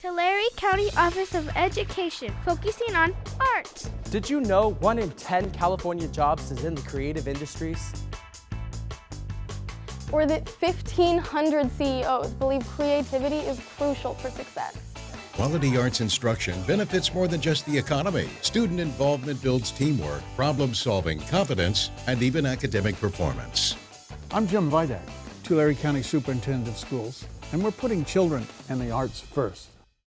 Tulare County Office of Education, focusing on art. Did you know one in 10 California jobs is in the creative industries? Or that 1,500 CEOs believe creativity is crucial for success. Quality arts instruction benefits more than just the economy. Student involvement builds teamwork, problem solving, confidence, and even academic performance. I'm Jim Vidak, Tulare County Superintendent of Schools, and we're putting children and the arts first.